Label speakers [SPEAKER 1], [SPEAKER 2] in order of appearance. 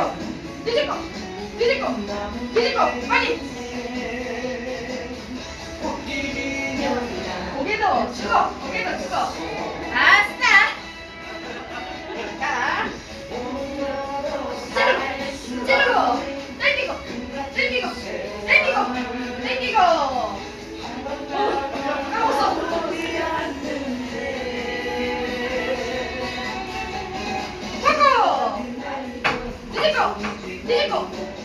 [SPEAKER 1] 뒤집어. 뒤집어. 뒤집어. 뒤집어. 빨리. 고개도 숙어. 고개도 아 这个，这个。